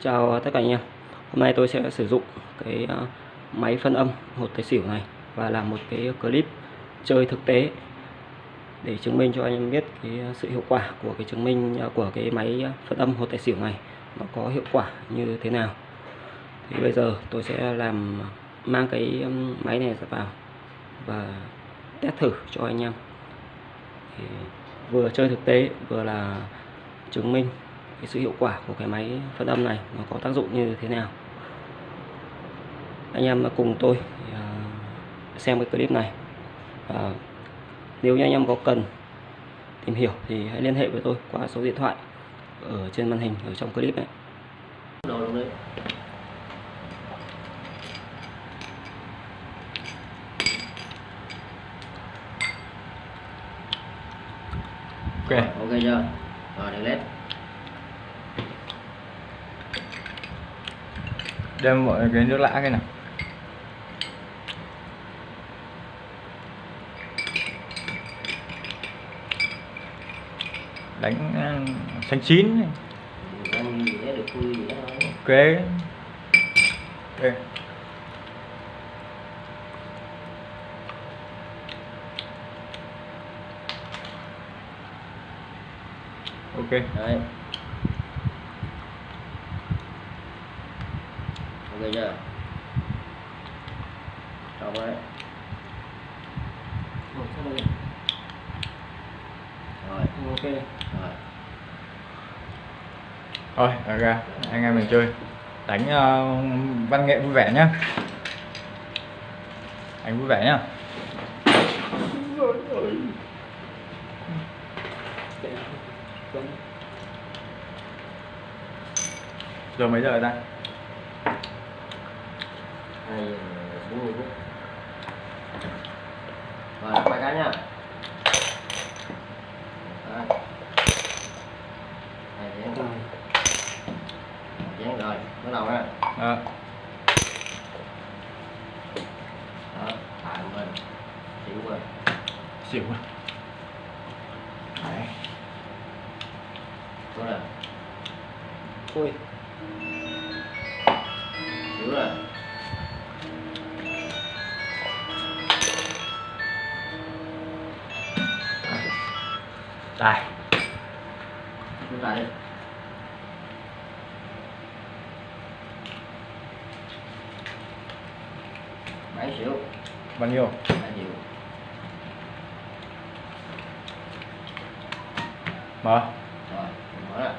Chào tất cả anh em. Hôm nay tôi sẽ sử dụng cái ờ, máy phân âm hột tài xỉu này và làm một cái clip chơi thực tế để chứng minh cho anh em biết cái ờ, sự hiệu quả của cái chứng minh ờ, của cái máy phân âm hột tài xỉu này nó có hiệu quả như thế nào. Thì bây giờ tôi sẽ làm mang cái máy này vào và test thử cho anh em. Thì vừa chơi thực tế vừa là chứng minh cái sự hiệu quả của cái máy phân âm này nó có tác dụng như thế nào. Anh em cùng tôi à, xem cái clip này. Và nếu như anh em có cần tìm hiểu thì hãy liên hệ với tôi qua số điện thoại ở trên màn hình ở trong clip này. Đồ luôn đấy. Ok. Ok chưa? Rồi đèn led đem mọi cái nước lã cái nào. Đánh uh, xanh chín ok. Ok. Ok. Đấy ok chưa xong đấy rồi. Ok. Rồi. Thôi ra anh em mình chơi. Đánh uh, văn nghệ vui vẻ nhá. Anh vui vẻ nhá. Giờ mấy giờ ta hai giờ bốn mươi phút rồi lắc bài cái nha. Đấy. hai chén chén rồi bắt đầu nha à, đó thả mình. Xỉu rồi xỉu rồi Đấy. đúng rồi thôi xỉu rồi đây. Chúng ta đi bảy xỉu bao nhiêu? Bảy xỉu mở. Rồi mở ra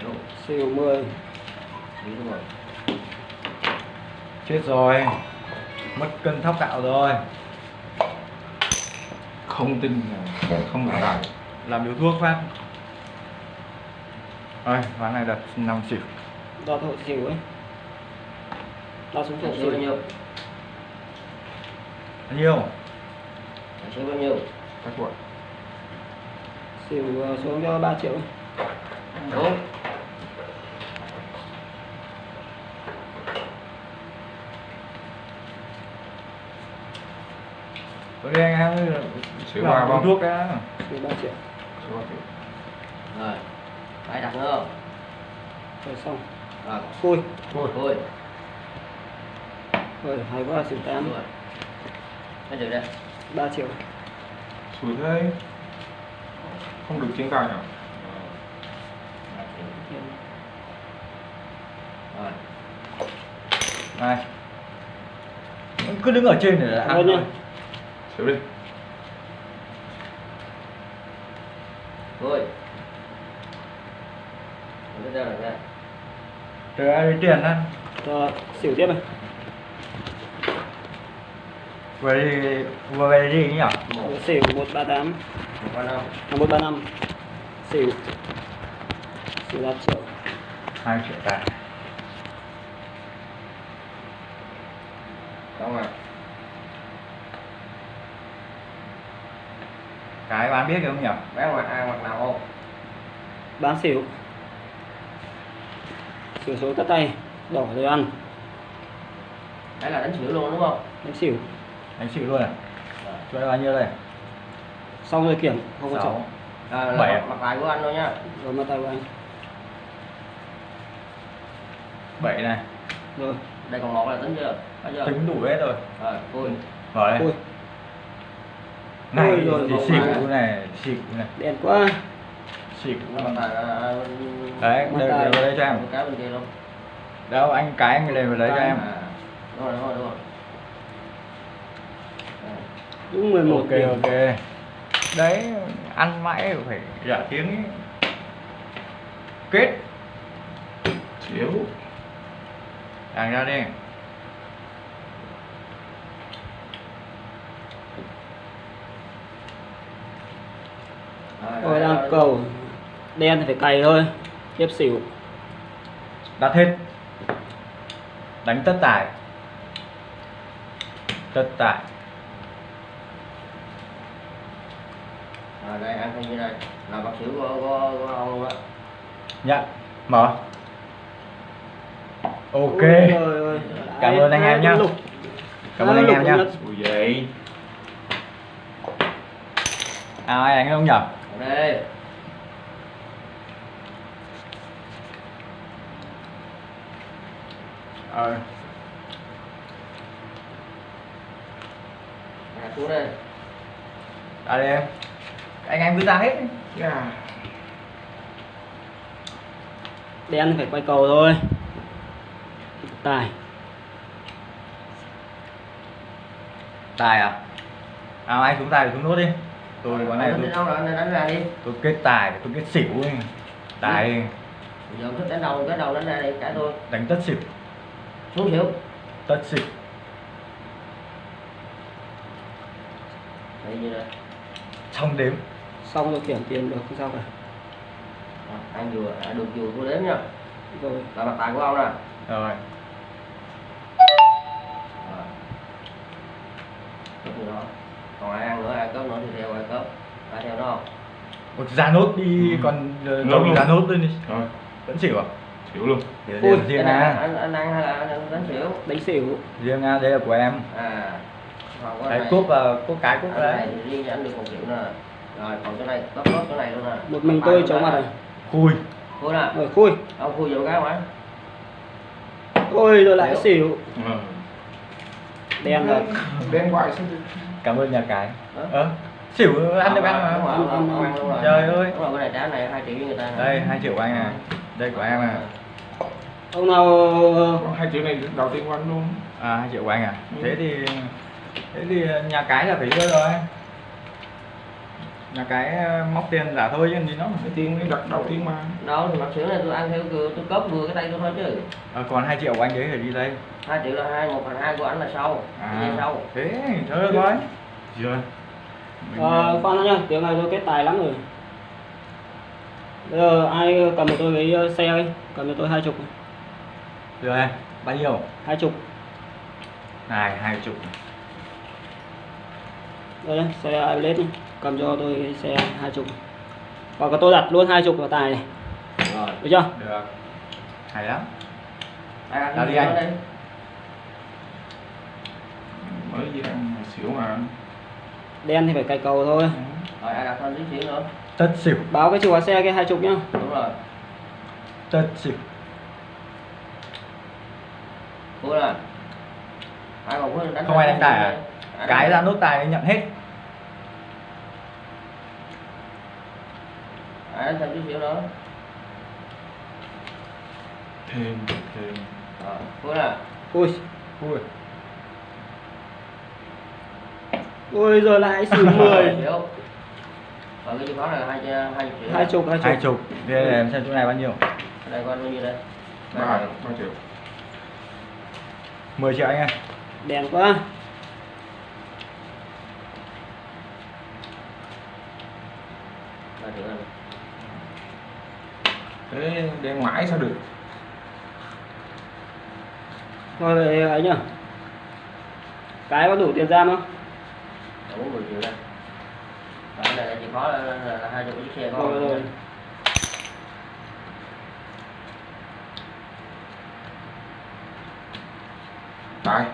xỉu siêu 10 xỉu đúng rồi. Chết rồi. Mất cân thóc gạo rồi không tin là không. phải làm điếu thuốc phát. Rồi ván này đặt năm xỉu đo hộ xỉu ấy. Đo xuống hộ xỉu bao nhiêu? Bao nhiêu? Xỉu bao nhiêu? Các cuộn xỉu ờ, xuống cho 3 triệu. Đúng tôi đi anh em Xỉu làm ba điếu không? thuốc đã. Xỉu 3 triệu. Rồi phải đặt nữa không? Rồi xong. Rồi. Khui thôi thôi rồi hay quá xỉu 8 đúng rồi. Hết được đây. 3 triệu. Sủi thế Không được trên cao nhỉ? Rồi. Này. Cứ đứng ở trên để Thôi ăn thôi. Xỉu đi thôi. Bây giờ là ra từ ai lấy tiền á? Rồi xỉu tiếp này. Vừa đi vừa về đi nhỉ? Một. Xỉu 138 một ba năm. À, 135 xỉu. Xỉu 3 triệu. Hai triệu tài xong rồi cái bán biết được không nhỉ? Bán mặt ai mặt nào không bán xỉu. Xỉu số cắt tay đỏ rồi ăn. Đấy là đánh xỉu luôn đúng không? Đánh xỉu. Anh chịu luôn à? Cho em bao nhiêu đây? Xong rồi kiểm không có chọn à, là Bảy. mặt, bài của anh thôi nha rồi mặt tay của anh. Bảy này. Rồi. Đây còn một là tính chưa? Có chưa? Tính đủ hết rồi. Rồi vui mở đây. Ui này Ôi rồi, thì xỉu này xỉu này. Đen quá. Xỉu là đấy đây đây đây cho em. Một cái bên kia luôn đâu anh cái anh lấy vào lấy cho em. à, đúng rồi đúng rồi đúng rồi đúng 11 ok điểm. ok. Đấy ăn mãi phải giả tiếng ấy. kết. Xỉu đàng ra đi Rồi, đang cầu. Đen thì phải cày thôi. Tiếp xỉu. Đặt hết. Đánh tất tài tất tài rồi đây ăn như này. Là bác xỉu của, của, của ông luôn á nhận mở. Ok. Rồi. Cảm ơn anh em nhá. cảm ơn anh em nhá ui vậy à ai đánh không nhở đây ờ. À, xuống đây à đây em anh em cứ ra hết đi. yeah. đen phải quay cầu thôi. Tài. Tài à? À anh xuống tài thì xuống nốt đi tôi quán này tôi, đâu rồi? Anh đánh ra đi. tôi kết tài tôi kết xỉu ấy. tài. Giờ ông thích đánh đầu cái đầu đánh ra đi cái tôi. Đánh tất xỉu. Xuống xỉu. Tất xỉu. Đây như này. Xong đếm. Xong rồi kiểm tiền được không sao cả. Rồi, anh vừa à, được vừa tôi đếm nha. Rồi. Là mặt tài của ông nè. Rồi. Như đó còn ai ăn nữa ai cấp nữa thì theo ai cấp ai theo nó không? Một ra nốt đi Ừ. còn ờ, luôn. ra nốt lên đi. Rồi. Vẫn xỉu à? Xỉu luôn. Ui, riêng à anh, anh ăn hay là anh đánh xỉu? Đánh xỉu. Riêng à đây là của em. À. Cái cúp à cúp cái cúp cái này đấy. riêng anh được một triệu nè rồi còn cái này cấp nốt cái này luôn nè một mình tôi chống mặt này. Khui. Khui nè rồi khui. Ông khui vô cái mà ôi rồi lại Xỉu. ừ. đen rồi. Đen thì- cảm ơn nhà cái. Ờ xỉu ăn được ăn mà. Trời ơi. đúng rồi cái này hai triệu với người ta. Đây hai triệu của anh này đây của em à. Ông nào Có hai triệu này đầu tiên của anh luôn. À hai triệu của anh à. Ừ. thế thì thế thì nhà cái là phải đưa rồi nhà cái ờ, móc tiền giả thôi chứ gì nó cái tiền cái đặt đầu tiên mà. Đâu thì mặt xỉu này tôi ăn theo cửa tôi cấp vừa cái tay tôi thôi chứ. À, còn hai triệu của anh đấy phải đi đây. Hai triệu là hai một phần hai của anh là sau. À sau. thế thôi được rồi. Rồi? Ờ, khoan đã nhá, tiếng này tôi kết tài lắm rồi. Bây giờ ai cầm cho tôi cái ờ, xe ấy, cầm cho tôi hai chục, rồi bao nhiêu? Hai chục. này hai chục. Đây xe Airblade đi, cầm cho tôi cái xe hai chục. Hoặc là tôi đặt luôn hai chục vào tài này, rồi. Được chưa? được. Hay lắm. Cái đi anh. mới gì ăn xỉu mà. Đen thì phải cày cầu thôi. rồi ai đặt thêm tí xỉu nữa? Tất xỉu. Báo cái chìa khóa xe cái hai chục nhá. đúng rồi. Tất xỉu. Ai còn khui đánh Không ai đánh tài à? Ai cái ra nốt tài nhận hết đánh thêm tí xỉu nữa thêm thêm. Rồi khui nè Ui, ui. Ui rồi lại xỉu 10. xỉu và cái chìa khóa này là hai hai chục triệu. Hai chục, hai hai chục. thế để em xem chỗ này bao nhiêu? Cái đây anh bao nhiêu đây? Ba Đây, ba triệu. 10 triệu anh ơi Đen quá. ba triệu thế đen mãi sao được? Thôi vậy ấy nhá. Cái có đủ tiền giam không? bốn mươi triệu đây Rồi, cái này là chìa khóa là, hai chục chiếc xe của Rồi. Tài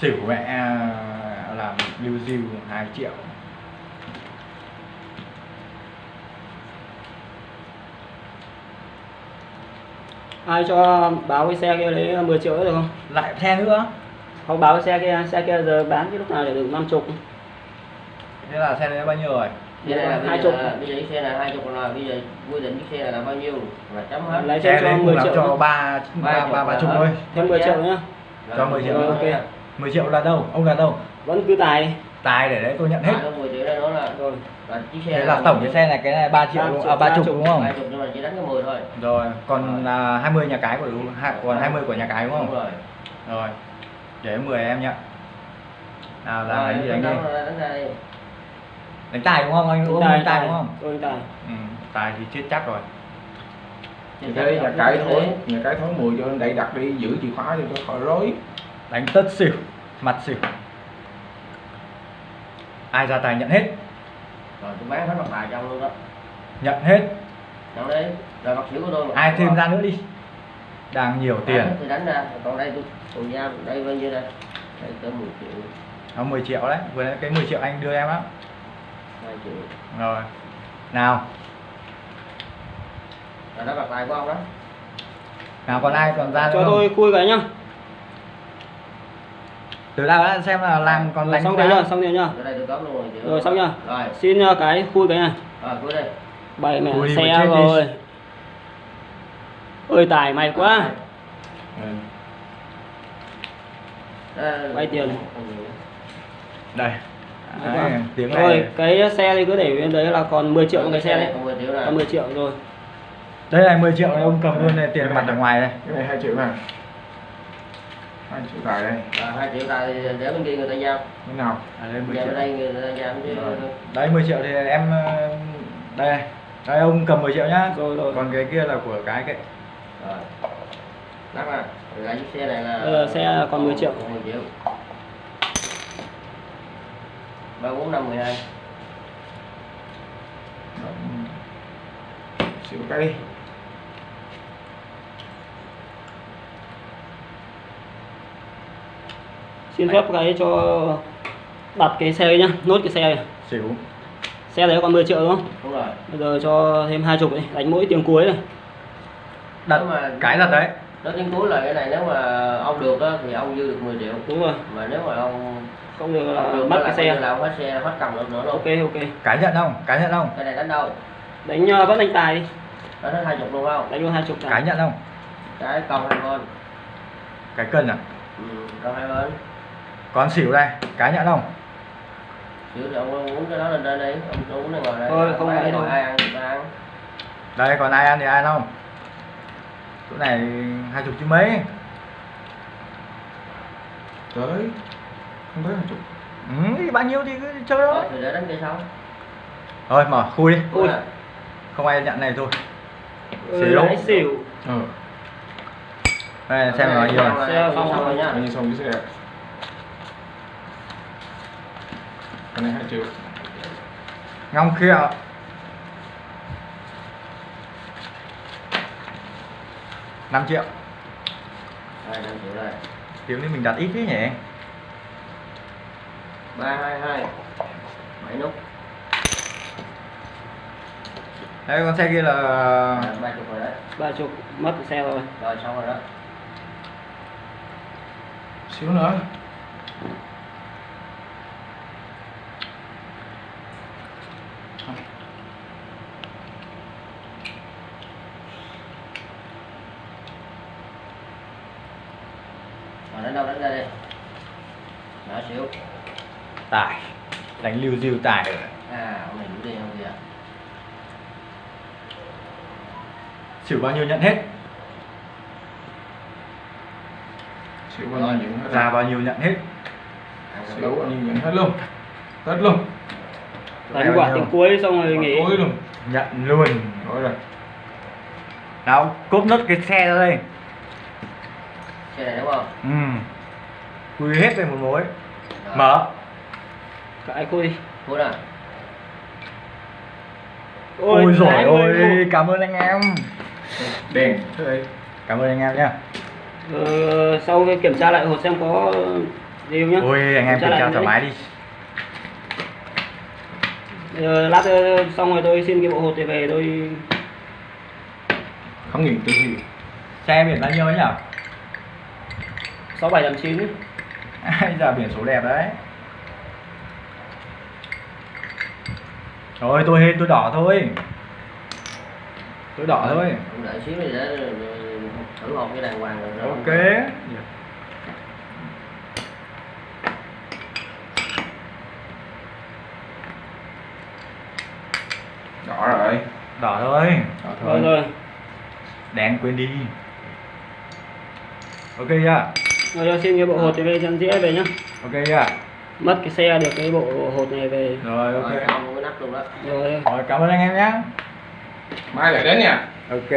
xỉu mẹ là lưu diêu 2 triệu. Ai cho báo cái xe kia lấy 10 triệu được không? Lại xe nữa. Không báo cái xe kia xe kia giờ bán cái lúc nào để được năm chục. Thế là xe này bao nhiêu rồi? Xe này là hai chục. Bây giờ xe là hai chục rồi bây giờ quy định cái xe là bao nhiêu? Là chấm hết. Lấy xe cho 10 triệu cho ba ba ba ba chục thôi. Thêm 10 triệu nhá cho 10 triệu ok. 10 triệu là đâu? Ông là đâu? Vẫn cứ tài tài để đấy tôi nhận hết. Hết. 10 triệu đây nữa là rồi. là chiếc xe thế này là tổng cái xe này cái này 3 triệu Ba đúng- triệu, à, ba ba chục chục. đúng không? Hai chục nhưng mà chỉ đánh cái 10 thôi. rồi còn là 20 nhà cái của đúng hai- còn 20 của nhà cái đúng Đúng không rồi. rồi để 10 em nhận nào làm Rồi, cái gì đánh đi? đánh đánh đánh tài đúng không? Anh đánh tài đúng không? Tôi tài. Ừ, tài thì chết chắc rồi. Thì cái nhà cái thối nhà cái thối 10 cho anh đẩy đặt đi giữ chìa khóa cho khỏi rối. Đánh tất xỉu mặt xỉu ai ra tài nhận hết. Rồi tôi bán hết mặt bài trong luôn đó. nhận hết. Trong đấy rồi mặt xỉu của tôi. ai không thêm ra nữa đi. Đang nhiều Bán tiền. thì đánh ra? Còn đây tôi tù giam đây bao nhiêu đây. Đây tới 10 triệu. Nó 10 triệu đấy. Vừa nãy cái 10 triệu anh đưa em á. 2 triệu. Rồi. Nào. Rồi đó mặt bài của ông đó. Nào còn ai còn ra nữa cho không? tôi khui cái nhá nào đã xem là làm còn đánh xong rồi nhá xong rồi nhá. Ở đây tôi có luôn 10 triệu rồi xong nhá. Rồi. Xin uh, cái khui cái này. Rồi cuối đây. Bảy mẹ Khui xe rồi. Ơi tài mày quá. Vay tiền. đây. Đấy, tiếng rồi cái xe thì cứ để bên đấy là còn 10 triệu cái xe đấy. Còn 10 triệu này còn 10 triệu rồi. Đây này 10 triệu này ông cầm luôn này tiền mặt ở ngoài đây. Cái này 2 triệu này 2 triệu tài đây. Rồi 2 triệu này để bên kia người ta giao. Thế nào? À, đây 10 giao triệu. bên đây người ta giao chứ. Đấy 10 triệu thì em ờ, đây. Đây ông cầm 10 triệu nhá. Rồi rồi. Còn cái kia là của cái cái rồi. Lắc rồi lại chiếc xe này là là xe còn 10 triệu. còn 10 triệu. Ba bốn năm mười hai. Xỉu cái đi xin phép cái cho đặt cái xe nhá nốt cái xe này. Xỉu. Xe đấy còn 10 triệu đúng không? Đúng rồi. Bây giờ cho thêm hai chục đi đánh mỗi tiếng cuối này. Đặt Nếu mà- cái đặt đấy. nói tiếng cuối là cái này nếu mà ông được á thì ông dư được 10 triệu. Đúng rồi. Mà nếu mà ông không được là ông được mất là cái xe. là ông hết xe hết cầm được nữa luôn. Ok ok. Cái nhận không? Cái nhận không? Cái này đánh đâu? Đánh uh, vẫn đánh tài đi. Nó hết hai chục luôn không? Đánh luôn hai chục cái nhận không? Cái con hai bên. Cái cân à? Ừ, con hai bên còn xỉu đây cái nhận không? Chữ thì ông uống cái đó lên trên đi ông uống nó ngồi đây. Thôi, không ngồi đâu. ai ăn ta ăn. Đây còn ai ăn thì ai không? Chỗ này hai chục chứ mấy. Tới không tới 2 chục. Ừ, thì bao nhiêu thì cứ chơi đó thì để đánh kia sau. Thôi mở khui đi. Ui. Đúng rồi. không ai nhận này thôi. Ừ, Xỉu. lãi xỉu. Ờ đây xem là bao nhiêu Xong này. xong rồi nhá bao nhiêu xong cái xe cái này 2 triệu ngong kia. Năm triệu. Đây năm triệu đây. Tiếng นี้ mình đặt ít thế nhỉ? Ba hai hai. Bảy nút. Đây con xe kia là ba chục rồi đấy. Ba chục mất cái xe rồi. Rồi xong rồi đó. Xíu nữa rồi đánh đâu đánh ra đi đó xíu tài đánh lưu diêu tài rồi. À ông này đủ tiền không kìa xỉu bao nhiêu nhận hết? Xíu bao nhiêu nhận hết? Ra bao nhiêu nhận hết? Xíu được. bao nhiêu nhận hết luôn? Hết luôn. Đánh quả tiếng cuối xong rồi nghỉ. Cuối luôn. Nhận luôn. Rồi rồi. Nào cốp nốt cái xe ra đây. Xe này đúng không? Ừ. Quy hết về một mối. Rồi. Mở cái khui đi cuối nào. Ôi ôi một. cảm ơn anh em. Đèn cảm ơn anh em nhá. Ờ, sau khi kiểm tra lại hộp xem có gì không nhá. Ôi anh em Kiểm tra kiểm thoải mái đi. Ờ, lát ờ, xong rồi tôi xin cái bộ hột này về tôi khám nghiệm tử thi xe biển bao nhiêu ấy nhỉ sáu bảy tám chín. Ai giờ biển số đẹp đấy rồi tôi tôi đỏ thôi. Tôi đỏ thôi. Ông đợi xíu đi để thử hộp cái đàng hoàng rồi rồi. Ok. Đỏ rồi. Đỏ thôi. Đỏ rồi thôi. rồi đen quên đi. Ok chưa rồi cho xin cái bộ hột về chân dĩa về nhá. Ok chưa mất cái xe được cái bộ hột này về. Rồi ok. Rồi xong cái nắp luôn đó. Rồi. Rồi cảm ơn anh em nhé mai lại đến nha. Ok